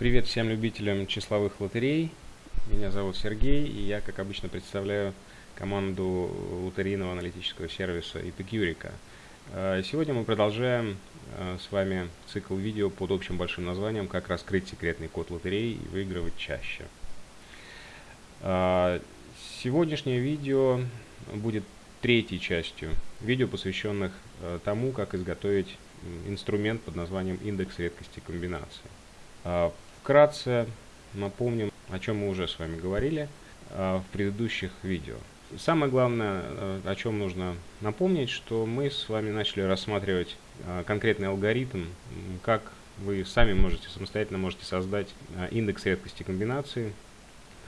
Привет всем любителям числовых лотерей. Меня зовут Сергей, и я, как обычно, представляю команду лотерейного аналитического сервиса Epicurica. Э, сегодня мы продолжаем э, с вами цикл видео под общим большим названием «Как раскрыть секретный код лотереи и выигрывать чаще». Э, сегодняшнее видео будет третьей частью видео, посвященных тому, как изготовить инструмент под названием индекс редкости комбинации. Вкратце напомним, о чем мы уже с вами говорили э, в предыдущих видео. Самое главное, э, о чем нужно напомнить, что мы с вами начали рассматривать э, конкретный алгоритм, как вы сами можете самостоятельно можете создать индекс редкости комбинации,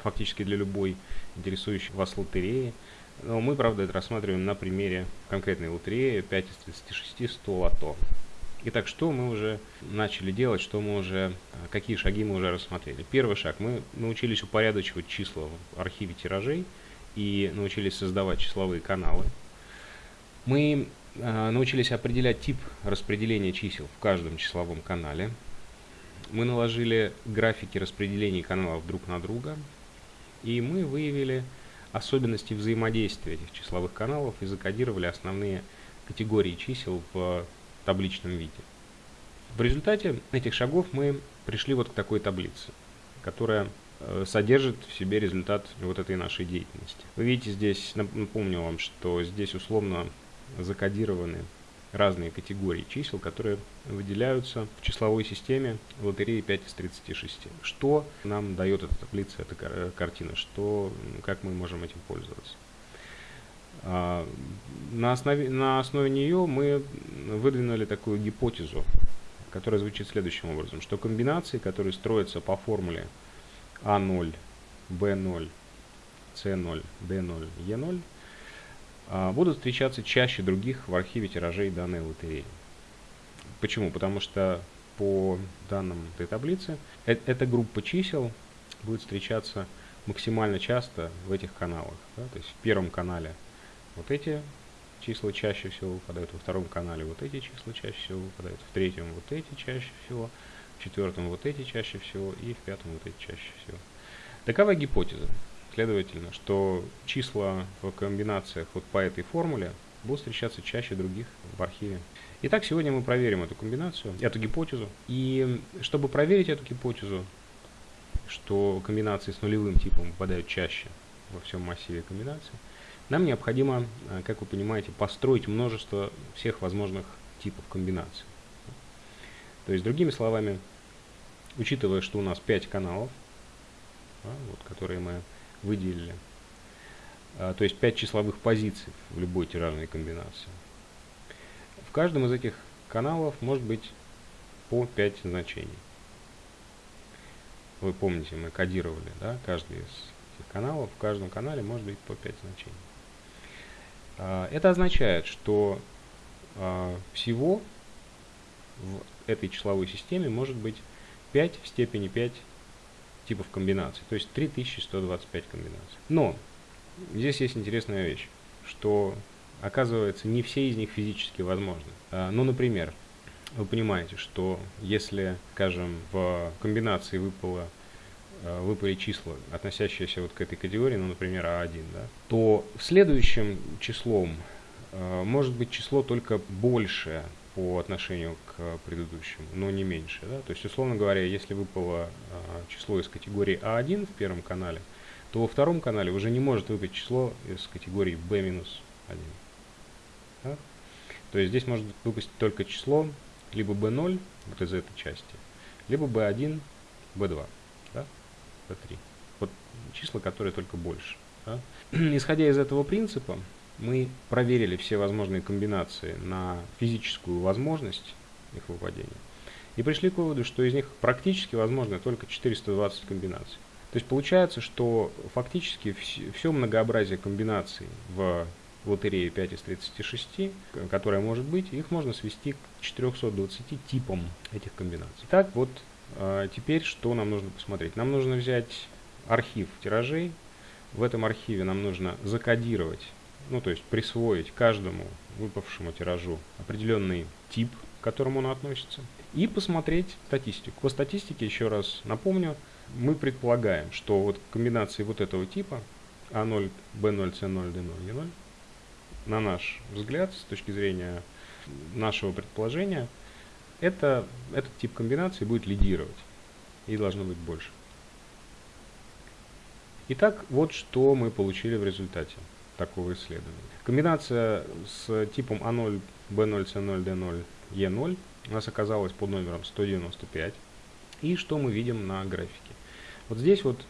фактически для любой интересующей вас лотереи. Но мы, правда, это рассматриваем на примере конкретной лотереи 5 из 36 100 лото. Итак, что мы уже начали делать, что мы уже, какие шаги мы уже рассмотрели. Первый шаг. Мы научились упорядочивать числа в архиве тиражей и научились создавать числовые каналы. Мы э, научились определять тип распределения чисел в каждом числовом канале. Мы наложили графики распределения каналов друг на друга. И мы выявили особенности взаимодействия этих числовых каналов и закодировали основные категории чисел в табличном виде. В результате этих шагов мы пришли вот к такой таблице, которая э, содержит в себе результат вот этой нашей деятельности. Вы видите здесь, напомню вам, что здесь условно закодированы разные категории чисел, которые выделяются в числовой системе лотереи 5 из 36. Что нам дает эта таблица, эта картина, что, как мы можем этим пользоваться. А, на основе, на основе нее мы выдвинули такую гипотезу, которая звучит следующим образом, что комбинации, которые строятся по формуле А0, Б0, С0, Д0, Е0, будут встречаться чаще других в архиве тиражей данной лотереи. Почему? Потому что по данным этой таблицы э эта группа чисел будет встречаться максимально часто в этих каналах. Да? То есть в первом канале вот эти числа чаще всего выпадают, во втором канале вот эти числа чаще всего выпадают, в третьем вот эти чаще всего, в четвертом вот эти чаще всего и в пятом вот эти чаще всего. Такова гипотеза. Следовательно, что числа в комбинациях вот по этой формуле будут встречаться чаще других в архиве. Итак, сегодня мы проверим эту комбинацию, эту гипотезу. И чтобы проверить эту гипотезу, что комбинации с нулевым типом выпадают чаще во всем массиве комбинаций, нам необходимо, э, как вы понимаете, построить множество всех возможных типов комбинаций. То есть, другими словами, учитывая, что у нас 5 каналов, вот, которые мы выделили, а, то есть 5 числовых позиций в любой тиражной комбинации. В каждом из этих каналов может быть по 5 значений. Вы помните, мы кодировали да, каждый из этих каналов. В каждом канале может быть по 5 значений. А, это означает, что а, всего в этой числовой системе может быть 5 в степени 5 типов комбинаций, то есть 3125 комбинаций. Но здесь есть интересная вещь, что оказывается не все из них физически возможны. А, ну, например, вы понимаете, что если, скажем, в комбинации выпало выпали числа, относящиеся вот к этой категории, ну, например, А1, да, то следующим числом э, может быть число только большее по отношению к предыдущему, но не меньше. Да? То есть, условно говоря, если выпало э, число из категории А1 в первом канале, то во втором канале уже не может выпасть число из категории B-1. Да? То есть здесь может выпасть только число либо B0, вот из этой части, либо B1, B2. P3. Вот числа, которые только больше. Да? Исходя из этого принципа, мы проверили все возможные комбинации на физическую возможность их выпадения и пришли к выводу, что из них практически возможно только 420 комбинаций. То есть получается, что фактически все многообразие комбинаций в лотерее 5 из 36, которая может быть, их можно свести к 420 типам этих комбинаций. Так вот, теперь что нам нужно посмотреть? Нам нужно взять архив тиражей. В этом архиве нам нужно закодировать, ну то есть присвоить каждому выпавшему тиражу определенный тип, к которому он относится. и посмотреть статистику. По статистике, еще раз напомню, мы предполагаем, что вот комбинации вот этого типа А0, Б0, С0, Д0, Е0, на наш взгляд, с точки зрения нашего предположения, это, этот тип комбинации будет лидировать и должно быть больше. Итак, вот что мы получили в результате такого исследования. Комбинация с типом А0, Б0, С0, Д0, Е0 у нас оказалась под номером 195. И что мы видим на графике? Вот здесь вот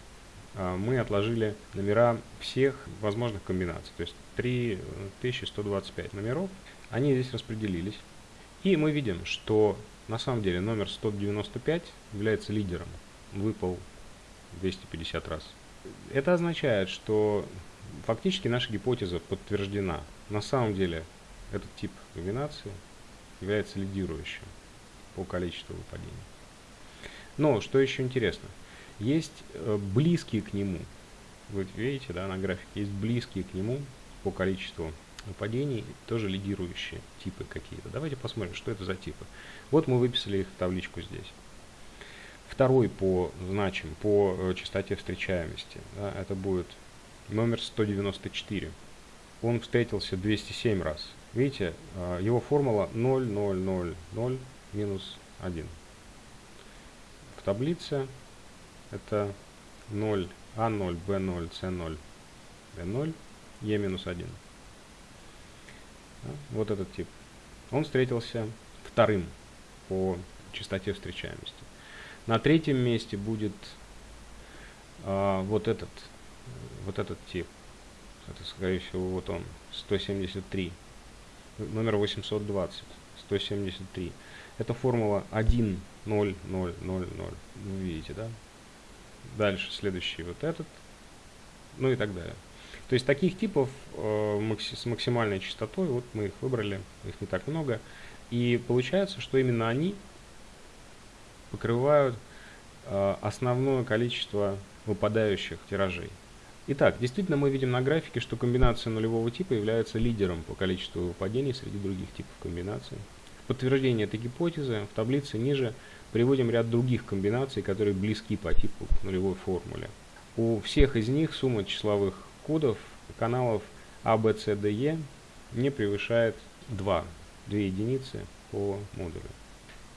а, мы отложили номера всех возможных комбинаций, то есть 3125 номеров. Они здесь распределились. И мы видим, что на самом деле номер 195 является лидером. Выпал 250 раз. Это означает, что фактически наша гипотеза подтверждена. На самом деле этот тип комбинации является лидирующим по количеству выпадений. Но, что еще интересно, есть э, близкие к нему, вы видите, да, на графике, есть близкие к нему по количеству выпадений, тоже лидирующие типы какие-то. Давайте посмотрим, что это за типы. Вот мы выписали их в табличку здесь. Второй по значим, по э, частоте встречаемости, да, это будет номер 194. Он встретился 207 раз. Видите, а, его формула 0, 0, 0, 0, минус 1. В таблице это 0, А0, Б0, С0, Д0, Е минус 1. Вот этот тип. Он встретился вторым по частоте встречаемости. На третьем месте будет а, вот этот вот этот тип. Это, скорее всего, вот он, 173 номер 820, 173. Это формула 1, 0, 0, 0, 0. Вы видите, да? Дальше следующий вот этот, ну и так далее. То есть таких типов э, с максимальной частотой, вот мы их выбрали, их не так много. И получается, что именно они покрывают э, основное количество выпадающих тиражей. Итак, действительно мы видим на графике, что комбинация нулевого типа является лидером по количеству выпадений среди других типов комбинаций. В подтверждение этой гипотезы в таблице ниже приводим ряд других комбинаций, которые близки по типу к нулевой формуле. У всех из них сумма числовых кодов каналов А, Б, С, Д, Е не превышает 2, 2 единицы по модулю.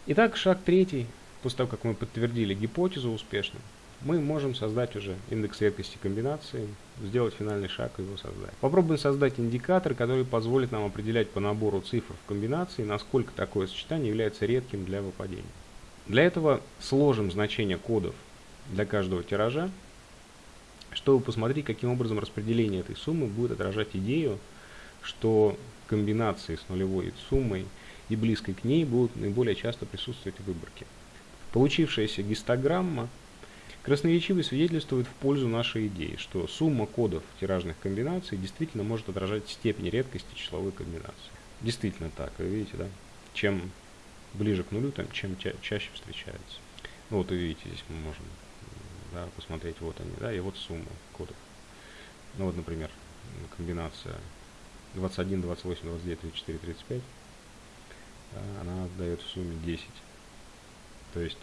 Итак, шаг третий, после того, как мы подтвердили гипотезу успешно, мы можем создать уже индекс редкости комбинации, сделать финальный шаг и его создать. Попробуем создать индикатор, который позволит нам определять по набору цифр в комбинации, насколько такое сочетание является редким для выпадения. Для этого сложим значения кодов для каждого тиража, чтобы посмотреть, каким образом распределение этой суммы будет отражать идею, что комбинации с нулевой суммой и близкой к ней будут наиболее часто присутствовать в выборке. Получившаяся гистограмма Красноречивый свидетельствует в пользу нашей идеи, что сумма кодов тиражных комбинаций действительно может отражать степень редкости числовой комбинации. Действительно так, вы видите, да? Чем ближе к нулю, тем чем ча чаще встречается. Ну вот вы видите, здесь мы можем да, посмотреть, вот они, да, и вот сумма кодов. Ну вот, например, комбинация 21, 28, 29, 34, 35, да, она дает в сумме 10. То есть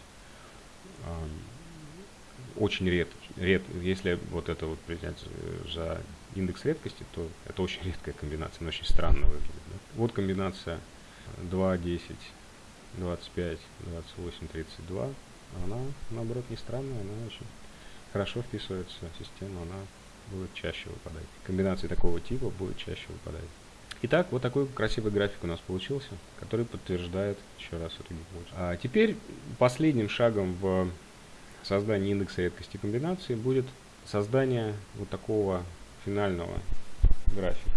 очень редко, ред, если вот это вот принять за индекс редкости, то это очень редкая комбинация, она очень странно выглядит. Да? Вот комбинация 2, 10, 25, 28, 32, она наоборот не странная, она очень хорошо вписывается в систему, она будет чаще выпадать. Комбинации такого типа будут чаще выпадать. Итак, вот такой красивый график у нас получился, который подтверждает еще раз эту гипотезу. А теперь последним шагом в создания индекса редкости комбинации будет создание вот такого финального графика.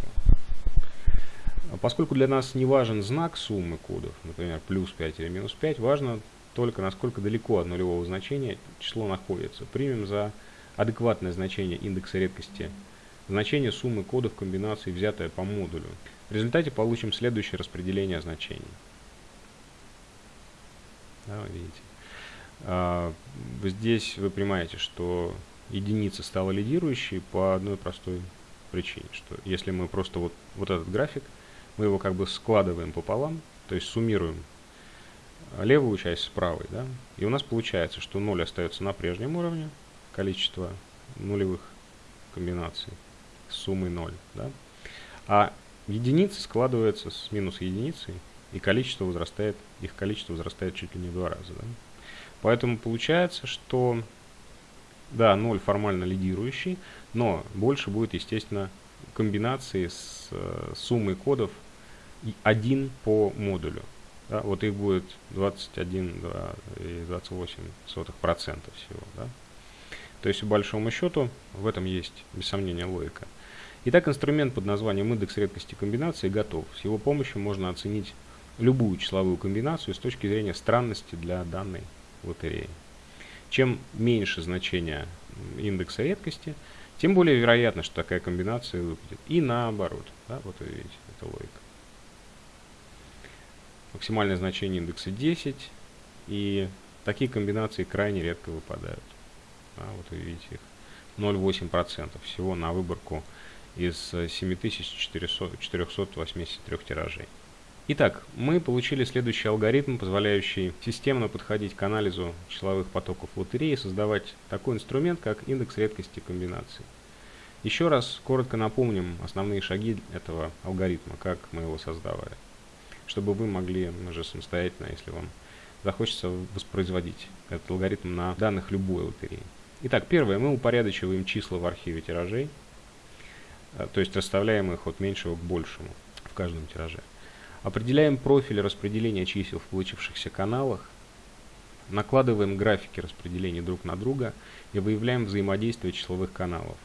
Поскольку для нас не важен знак суммы кодов, например, плюс 5 или минус 5, важно только насколько далеко от нулевого значения число находится. Примем за адекватное значение индекса редкости значение суммы кодов комбинации, взятое по модулю. В результате получим следующее распределение значений. Да, видите. А, здесь вы понимаете, что единица стала лидирующей по одной простой причине, что если мы просто вот, вот этот график, мы его как бы складываем пополам, то есть суммируем левую часть с правой, да, и у нас получается, что 0 остается на прежнем уровне, количество нулевых комбинаций с суммой 0, да, а единицы складываются с минус единицей, и количество возрастает, их количество возрастает чуть ли не в два раза, да. Поэтому получается, что, да, 0 формально лидирующий, но больше будет, естественно, комбинации с э, суммой кодов 1 по модулю. Да, вот их будет 21,28% всего. Да. То есть, по большому счету, в этом есть, без сомнения, логика. Итак, инструмент под названием индекс редкости комбинации готов. С его помощью можно оценить любую числовую комбинацию с точки зрения странности для данной лотереи. Чем меньше значение индекса редкости, тем более вероятно, что такая комбинация выпадет. И наоборот. Да, вот вы видите, это логика. Максимальное значение индекса 10. И такие комбинации крайне редко выпадают. Да, вот вы видите их. 0,8% всего на выборку из 7483 тиражей. Итак, мы получили следующий алгоритм, позволяющий системно подходить к анализу числовых потоков лотереи и создавать такой инструмент, как индекс редкости комбинаций. Еще раз коротко напомним основные шаги этого алгоритма, как мы его создавали, чтобы вы могли уже самостоятельно, если вам захочется воспроизводить этот алгоритм на данных любой лотереи. Итак, первое, мы упорядочиваем числа в архиве тиражей, э, то есть расставляем их от меньшего к большему в каждом тираже. Определяем профиль распределения чисел в получившихся каналах, накладываем графики распределения друг на друга и выявляем взаимодействие числовых каналов.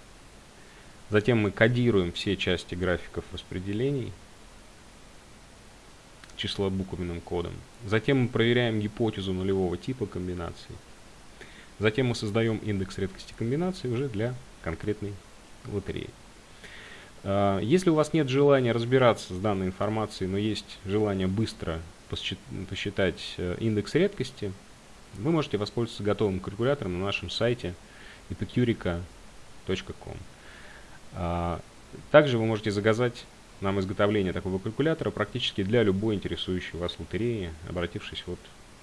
Затем мы кодируем все части графиков распределений числобуквенным кодом. Затем мы проверяем гипотезу нулевого типа комбинаций. Затем мы создаем индекс редкости комбинаций уже для конкретной лотереи. А, если у вас нет желания разбираться с данной информацией, но есть желание быстро посчитать э, индекс редкости, вы можете воспользоваться готовым калькулятором на нашем сайте epicurica.com. А, также вы можете заказать нам изготовление такого калькулятора практически для любой интересующей вас лотереи, обратившись вот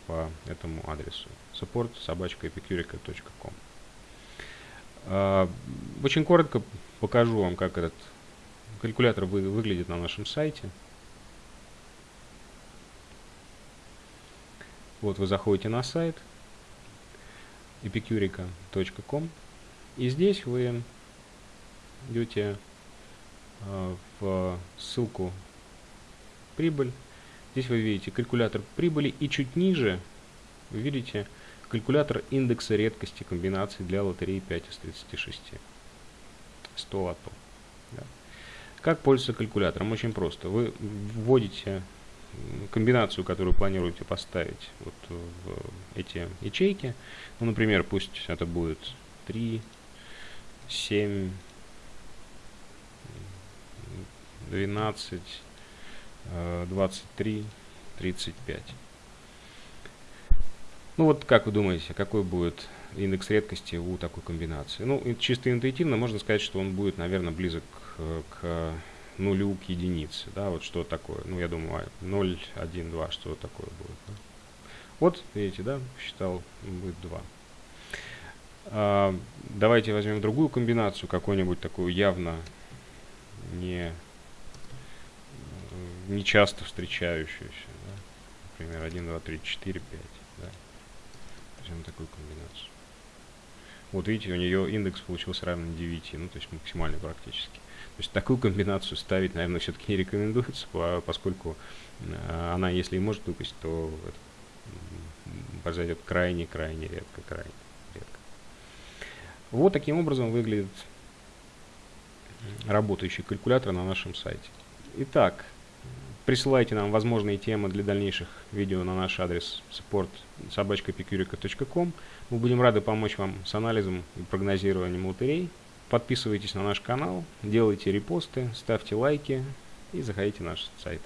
по этому адресу support собачка epicurica.com. А, очень коротко покажу вам, как этот Калькулятор вы, выглядит на нашем сайте. Вот вы заходите на сайт epicurica.com и здесь вы идете в ссылку прибыль. Здесь вы видите калькулятор прибыли и чуть ниже вы видите калькулятор индекса редкости комбинаций для лотереи 5 из 36. 100 лотов. Да. Как пользоваться калькулятором? Очень просто. Вы вводите комбинацию, которую планируете поставить вот в эти ячейки. Ну, например, пусть это будет 3, 7, 12, 23, 35. Ну вот как вы думаете, какой будет индекс редкости у такой комбинации? Ну, чисто интуитивно можно сказать, что он будет, наверное, близок к нулю к единице, да, вот что такое, ну, я думаю, 0, 1, 2, что такое будет, да? Вот, видите, да, считал, будет 2. А, давайте возьмем другую комбинацию, какую-нибудь такую явно не, не часто встречающуюся, да? например, 1, 2, 3, 4, 5, да? возьмем такую комбинацию. Вот видите, у нее индекс получился равен 9, ну, то есть максимальный практически. То есть такую комбинацию ставить, наверное, все-таки не рекомендуется, поскольку э, она, если и может выпасть, то произойдет крайне-крайне редко, крайне редко. Вот таким образом выглядит работающий калькулятор на нашем сайте. Итак, присылайте нам возможные темы для дальнейших видео на наш адрес support собачкапикюрика.ком. Мы будем рады помочь вам с анализом и прогнозированием лотерей. Подписывайтесь на наш канал, делайте репосты, ставьте лайки и заходите на наш сайт.